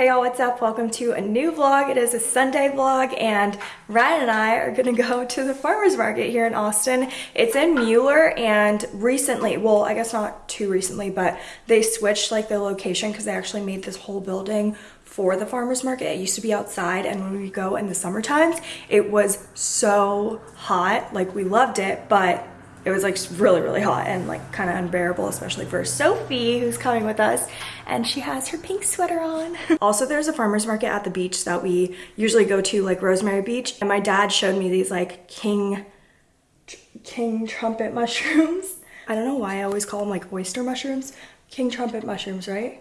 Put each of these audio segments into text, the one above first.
Hey y'all, what's up? Welcome to a new vlog. It is a Sunday vlog and Ryan and I are gonna go to the farmer's market here in Austin. It's in Mueller and recently, well, I guess not too recently, but they switched like the location because they actually made this whole building for the farmer's market. It used to be outside and when we go in the summer times, it was so hot. Like we loved it, but it was like really really hot and like kind of unbearable especially for sophie who's coming with us and she has her pink sweater on. Also there's a farmers market at the beach that we usually go to like rosemary beach and my dad showed me these like king king trumpet mushrooms. I don't know why i always call them like oyster mushrooms. King trumpet mushrooms right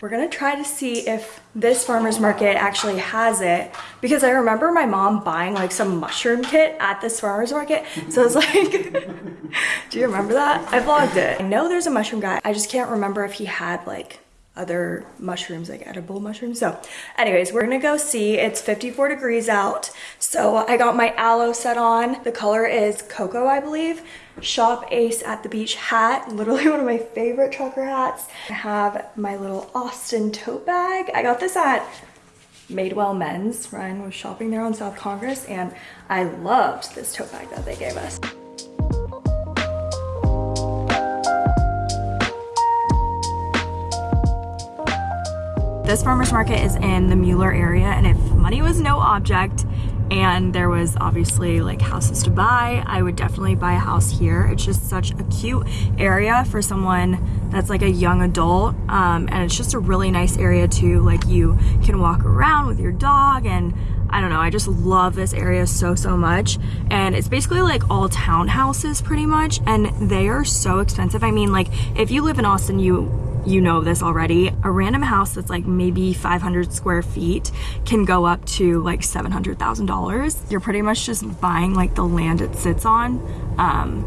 we're gonna try to see if this farmer's market actually has it because I remember my mom buying like some mushroom kit at this farmer's market. So it's like, do you remember that? I vlogged it. I know there's a mushroom guy. I just can't remember if he had like other mushrooms, like edible mushrooms. So anyways, we're gonna go see. It's 54 degrees out. So I got my Alo set on. The color is cocoa, I believe. Shop Ace at the Beach hat, literally one of my favorite trucker hats. I have my little Austin tote bag. I got this at Madewell Men's. Ryan was shopping there on South Congress and I loved this tote bag that they gave us. This farmer's market is in the Mueller area and if money was no object, and there was obviously like houses to buy i would definitely buy a house here it's just such a cute area for someone that's like a young adult um, and it's just a really nice area too like you can walk around with your dog and I don't know, I just love this area so, so much. And it's basically like all townhouses pretty much, and they are so expensive. I mean, like, if you live in Austin, you you know this already. A random house that's like maybe 500 square feet can go up to like $700,000. You're pretty much just buying like the land it sits on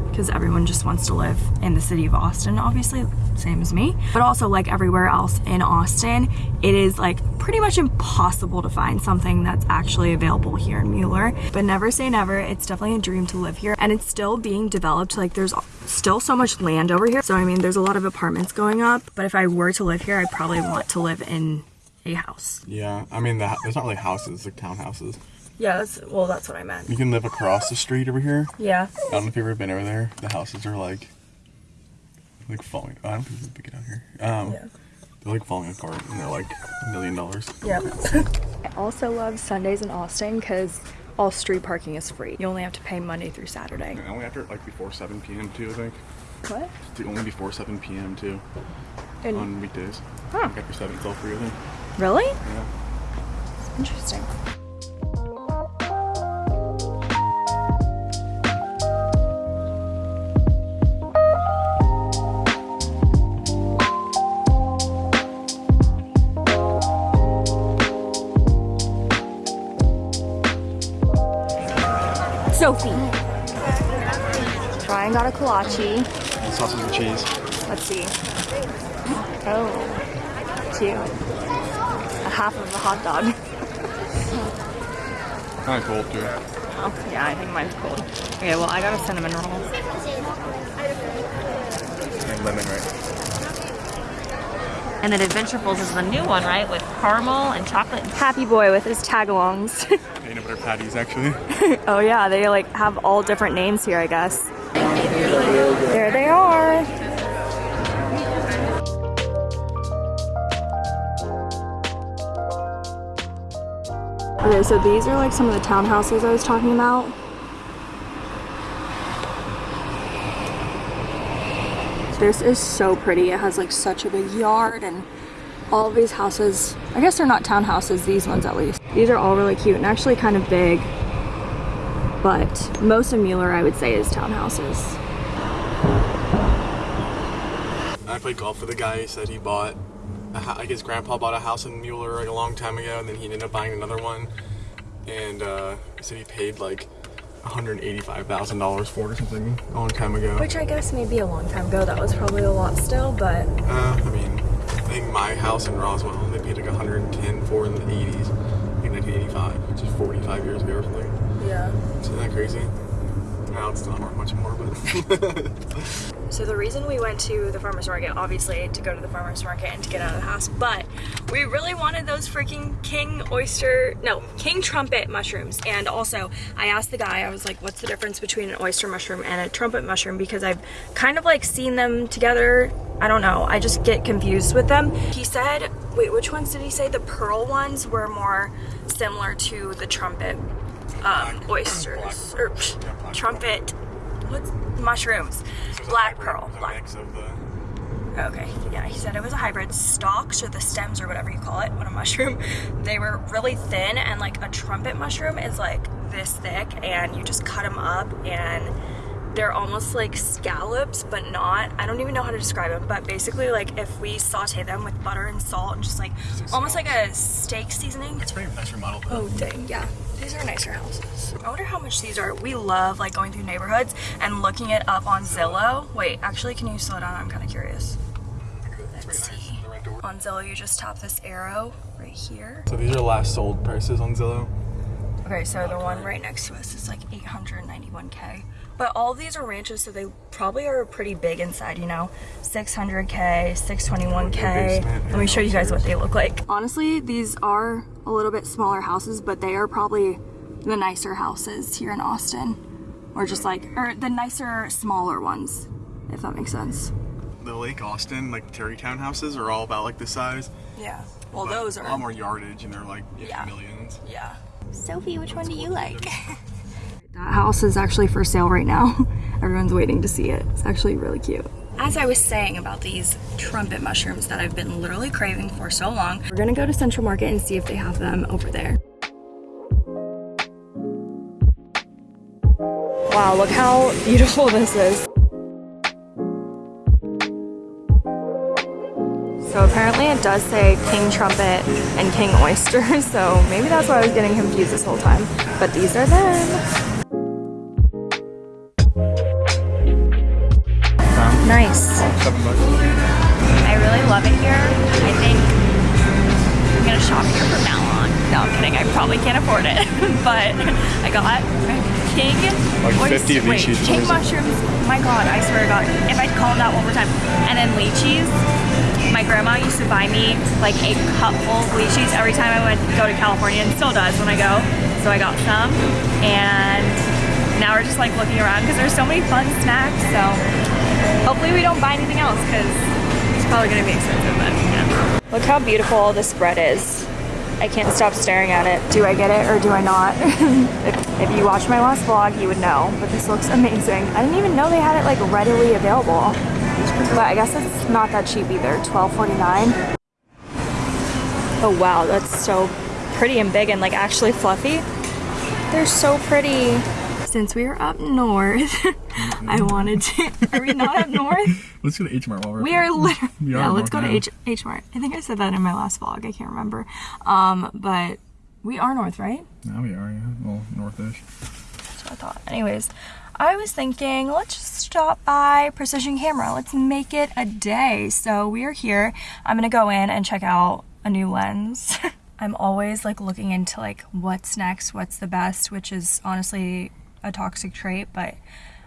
because um, everyone just wants to live in the city of Austin, obviously, same as me. But also like everywhere else in Austin, it is like pretty much impossible to find something that's actually available here in Mueller. But never say never, it's definitely a dream to live here and it's still being developed. Like there's still so much land over here. So I mean, there's a lot of apartments going up, but if I were to live here, I probably want to live in a house. Yeah, I mean, the, there's not really houses, it's like townhouses. Yeah, that's, well, that's what I meant. You can live across the street over here. Yeah. I don't know if you've ever been over there. The houses are like, like falling. I don't think we can pick it out here. Um, yeah. They're like falling apart and they're like a million dollars. Yeah. I also love Sundays in Austin because all street parking is free. You only have to pay Monday through Saturday. And only after like before 7 p.m. too, I think. What? It's only before 7 p.m. too. And on weekdays. Huh. Like after 7 till free, I think. Really? Yeah. Interesting. Sophie. Brian got a kolache. Sausage and cheese. Let's see. Oh, cute. A half of a hot dog. kind of cold too. Oh, yeah, I think mine's cold. Okay, well, I got a cinnamon roll. And lemon, right? And then Adventurefuls is the new one, right? With caramel and chocolate. Happy boy with his tagalongs. Peanut butter patties, actually. oh yeah, they like have all different names here, I guess. There they are. Okay, so these are like some of the townhouses I was talking about. This is so pretty. It has like such a big yard and all these houses, I guess they're not townhouses, these ones at least. These are all really cute and actually kind of big, but most of Mueller I would say is townhouses. I played golf with a guy, he said he bought, like his grandpa bought a house in Mueller like a long time ago and then he ended up buying another one and uh, he said he paid like $185,000 for or something a long time ago. Which I guess maybe a long time ago, that was probably a lot still, but... Uh, I mean, I think my house in Roswell, they paid like 110 for in the 80s, in 1985, which is 45 years ago or something. Yeah. Isn't that crazy? Now it's not much more, but So the reason we went to the farmer's market, obviously to go to the farmer's market and to get out of the house, but we really wanted those freaking king oyster, no, king trumpet mushrooms. And also I asked the guy, I was like, what's the difference between an oyster mushroom and a trumpet mushroom? Because I've kind of like seen them together. I don't know, I just get confused with them. He said, wait, which ones did he say? The pearl ones were more similar to the trumpet um, oysters, or psh, trumpet, what's mushrooms? Black pearl. Black. mix of the Okay, yeah, he said it was a hybrid. Stalks or the stems or whatever you call it on a mushroom, they were really thin and like a trumpet mushroom is like this thick and you just cut them up and they're almost like scallops but not. I don't even know how to describe them, but basically like if we saute them with butter and salt and just like almost like a steak seasoning. It's pretty nice though. Oh dang, yeah. These are nicer houses. I wonder how much these are. We love like going through neighborhoods and looking it up on Zillow. Wait, actually, can you slow down? I'm kind of curious. Let's see. The rent door. On Zillow, you just tap this arrow right here. So these are last sold prices on Zillow. Okay, so the one right next to us is like 891k. But all these are ranches, so they probably are pretty big inside, you know? 600k, 621k. Let me show you guys what they look like. Honestly, these are a little bit smaller houses, but they are probably the nicer houses here in Austin. Or just like, or the nicer, smaller ones, if that makes sense. The Lake Austin, like Tarrytown houses, are all about like this size. Yeah. Well, but those are. a lot more yardage, and they're like yeah, Yeah. millions. Yeah. Sophie, which one do you like? that house is actually for sale right now. Everyone's waiting to see it. It's actually really cute. As I was saying about these trumpet mushrooms that I've been literally craving for so long, we're gonna go to Central Market and see if they have them over there. Wow, look how beautiful this is. So apparently it does say King Trumpet and King Oyster, so maybe that's why I was getting confused this whole time. But these are them. Seven bucks. I really love it here. I think I'm gonna shop here from now on. No, I'm kidding. I probably can't afford it, but I got king Like 50 oyster- of each wait, king mushrooms. My God, I swear to God, if I call that one more time, and then lychees. My grandma used to buy me like a cup full of lychees every time I went go to California, and still does when I go. So I got some, and now we're just like looking around because there's so many fun snacks. So hopefully we don't buy anything else because it's probably gonna be expensive. But yeah. Look how beautiful all this bread is. I can't stop staring at it. Do I get it or do I not? if, if you watched my last vlog, you would know, but this looks amazing. I didn't even know they had it like readily available. But I guess it's not that cheap either, $12.49. Oh wow, that's so pretty and big and like actually fluffy. They're so pretty. Since we are up north, I wanted to, are we not up north? Let's go to H Mart while we're. We are literally. We are yeah, let's go to North H H Mart. I think I said that in my last vlog. I can't remember. Um, but we are north, right? Yeah, we are, yeah. Well, northish. That's what I thought. Anyways, I was thinking let's just stop by Precision Camera. Let's make it a day. So we are here. I'm gonna go in and check out a new lens. I'm always like looking into like what's next, what's the best, which is honestly a toxic trait, but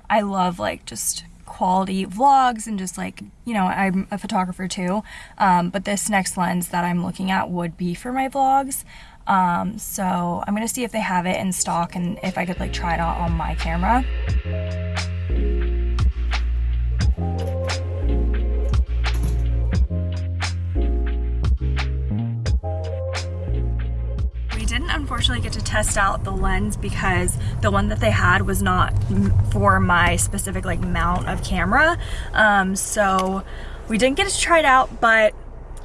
I love like just quality vlogs and just like you know I'm a photographer too um, but this next lens that I'm looking at would be for my vlogs. Um, so I'm gonna see if they have it in stock and if I could like try it out on my camera unfortunately get to test out the lens because the one that they had was not for my specific like mount of camera. Um, so we didn't get to try it out, but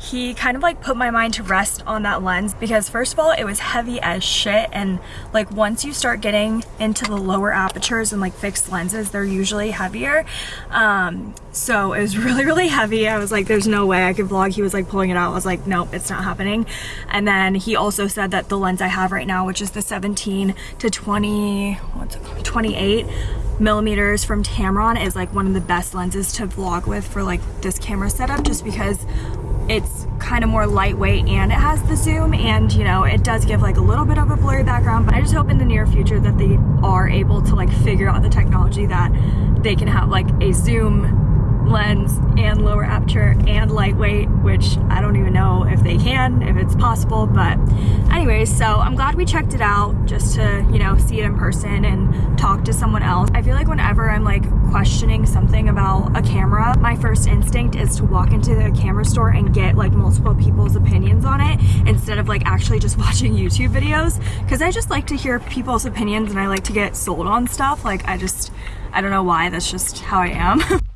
he kind of like put my mind to rest on that lens because first of all it was heavy as shit and like once you start getting into the lower apertures and like fixed lenses they're usually heavier. Um so it was really really heavy. I was like there's no way i could vlog. He was like pulling it out. I was like nope it's not happening. And then he also said that the lens i have right now which is the 17 to 20 what's it called? 28 millimeters from Tamron is like one of the best lenses to vlog with for like this camera setup just because it's kind of more lightweight and it has the zoom and you know it does give like a little bit of a blurry background but I just hope in the near future that they are able to like figure out the technology that they can have like a zoom lens and lower aperture and lightweight which I don't even know if they can if it's possible but anyways so I'm glad we checked it out just to you know see it in person and talk to someone else. I feel like whenever I'm like questioning something about a camera my first instinct is to walk into the camera store and get like multiple people's opinions on it instead of like actually just watching YouTube videos because I just like to hear people's opinions and I like to get sold on stuff. Like I just I don't know why that's just how I am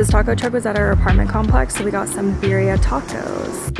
This taco truck was at our apartment complex, so we got some birria tacos.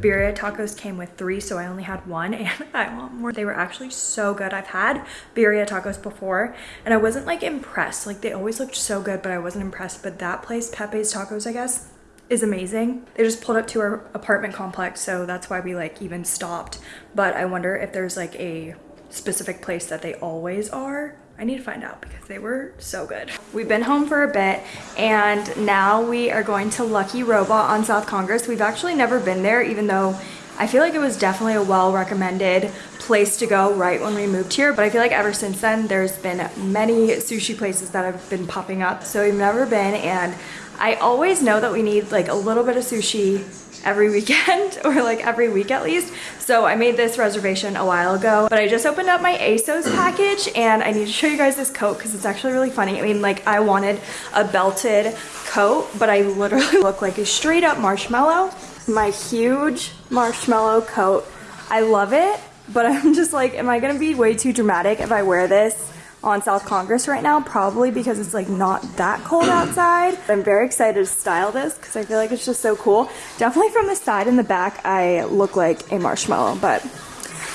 Birria tacos came with three, so I only had one and I want more. They were actually so good. I've had birria tacos before and I wasn't like impressed. Like they always looked so good, but I wasn't impressed. But that place, Pepe's Tacos, I guess, is amazing. They just pulled up to our apartment complex, so that's why we like even stopped. But I wonder if there's like a specific place that they always are I need to find out because they were so good. We've been home for a bit and now we are going to Lucky Robot on South Congress. We've actually never been there even though I feel like it was definitely a well recommended place to go right when we moved here but I feel like ever since then there's been many sushi places that have been popping up so we've never been and I always know that we need like a little bit of sushi every weekend or like every week at least. So I made this reservation a while ago, but I just opened up my ASOS package and I need to show you guys this coat because it's actually really funny. I mean, like I wanted a belted coat, but I literally look like a straight up marshmallow. My huge marshmallow coat. I love it, but I'm just like, am I gonna be way too dramatic if I wear this on South Congress right now, probably because it's like not that cold outside. I'm very excited to style this because I feel like it's just so cool. Definitely from the side and the back, I look like a marshmallow, but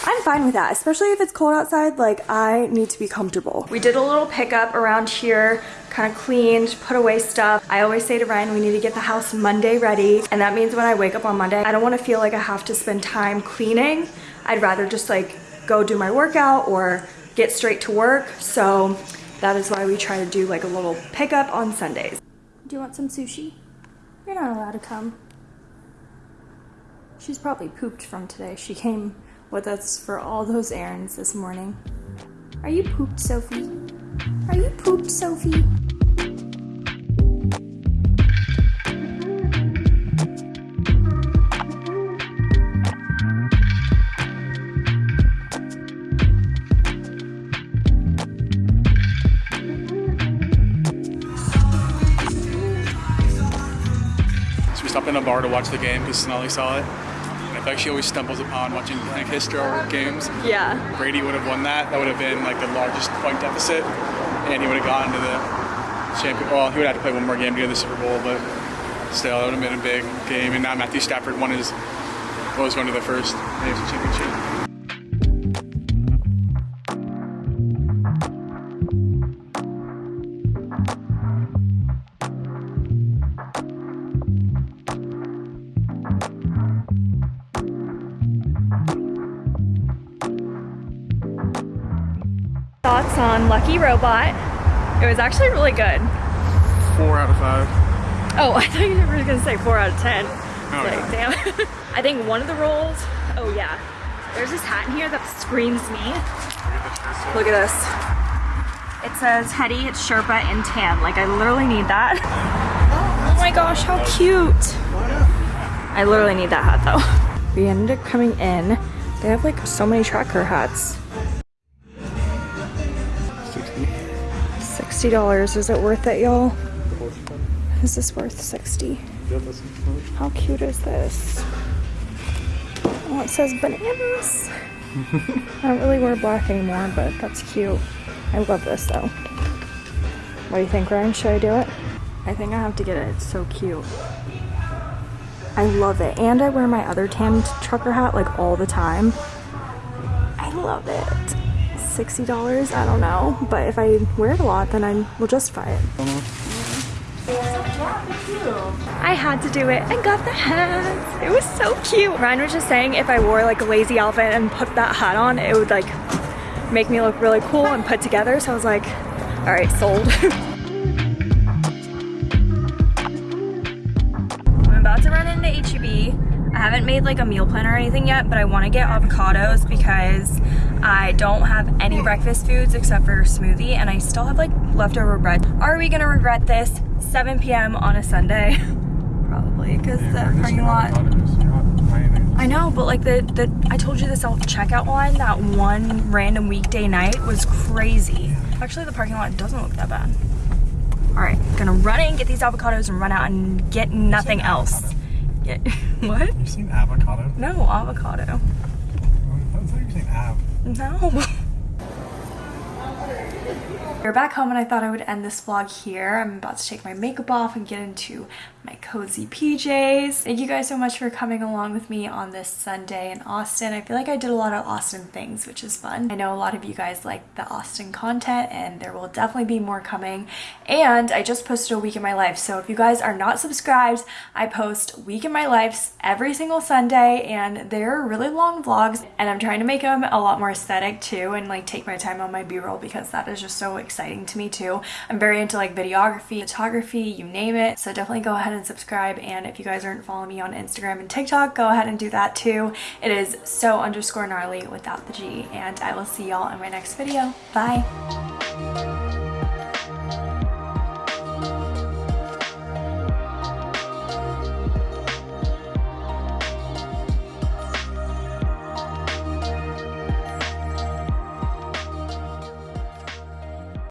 I'm fine with that, especially if it's cold outside, like I need to be comfortable. We did a little pickup around here, kind of cleaned, put away stuff. I always say to Ryan, we need to get the house Monday ready. And that means when I wake up on Monday, I don't want to feel like I have to spend time cleaning. I'd rather just like go do my workout or get straight to work. So that is why we try to do like a little pickup on Sundays. Do you want some sushi? You're not allowed to come. She's probably pooped from today. She came with us for all those errands this morning. Are you pooped, Sophie? Are you pooped, Sophie? Bar to watch the game because Sonali saw it. And I feel like she always stumbles upon watching like history historical games. Yeah. Brady would have won that. That would have been like the largest point deficit, and he would have gotten to the champion. Well, he would have to play one more game to get the Super Bowl, but still, it would have been a big game. And now Matthew Stafford won his was going to the first AFC Championship. On Lucky Robot. It was actually really good. Four out of five. Oh, I thought you were gonna say four out of 10. Oh, like, yeah. damn. I think one of the rolls, oh yeah. There's this hat in here that screams me. Look at this. It says Hetty, it's Sherpa in tan. Like I literally need that. Oh my gosh, how cute. I literally need that hat though. We ended up coming in. They have like so many tracker hats. $60. Is it worth it, y'all? Is this worth 60? How cute is this? Oh, it says bananas. I don't really wear black anymore, but that's cute. I love this though. What do you think, Ryan? Should I do it? I think I have to get it. It's so cute. I love it. And I wear my other tan trucker hat like all the time. I love it. $60, I don't know. But if I wear it a lot, then I will justify it. I had to do it and got the hat. It was so cute. Ryan was just saying if I wore like a lazy outfit and put that hat on, it would like make me look really cool and put together. So I was like, all right, sold. I'm about to run into HEB. I haven't made like a meal plan or anything yet, but I want to get avocados because I don't have any breakfast foods except for smoothie and I still have like leftover bread. Are we gonna regret this? 7 p.m. on a Sunday? Probably because the parking lot. I know, but like the, the I told you the self checkout line that one random weekday night was crazy. Actually, the parking lot doesn't look that bad. All right, gonna run in, get these avocados, and run out and get nothing else. Get what? You seen avocado? No avocado. I thought you were saying av. No. We're back home and I thought I would end this vlog here. I'm about to take my makeup off and get into my cozy PJs. Thank you guys so much for coming along with me on this Sunday in Austin. I feel like I did a lot of Austin things, which is fun. I know a lot of you guys like the Austin content and there will definitely be more coming. And I just posted a week in my life. So if you guys are not subscribed, I post week in my life every single Sunday and they're really long vlogs and I'm trying to make them a lot more aesthetic too and like take my time on my b-roll because that is just so exciting to me too. I'm very into like videography, photography, you name it. So definitely go ahead and subscribe and if you guys aren't following me on Instagram and TikTok, go ahead and do that too. It is so underscore gnarly without the G and I will see y'all in my next video. Bye!